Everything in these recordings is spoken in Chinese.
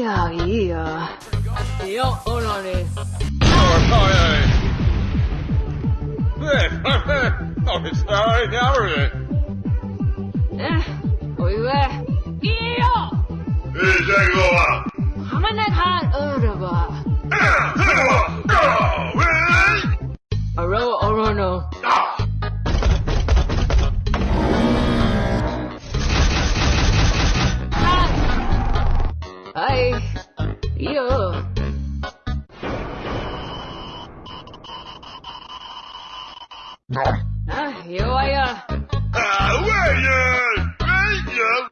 呀呀！哟，老李。哎，对，对对，没事，哎，你还不去？哎，我有事，走。哎，大哥。咱们那块儿有了吧？哎，有玩意儿！啊，玩意儿，玩意儿！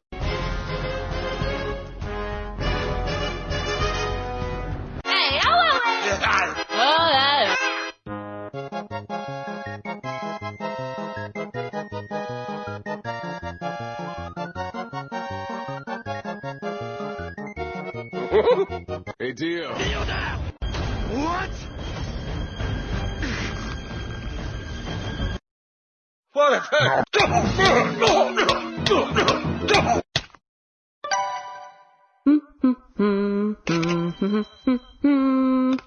哎呀，玩意儿！Hey, deal. Deal down. What the 嗯嗯嗯嗯嗯嗯嗯嗯。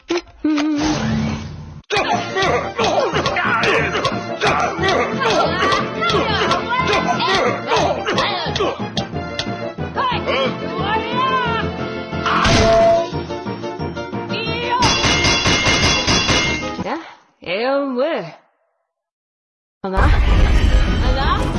呀，哎呦喂！好拿，好老哥老哥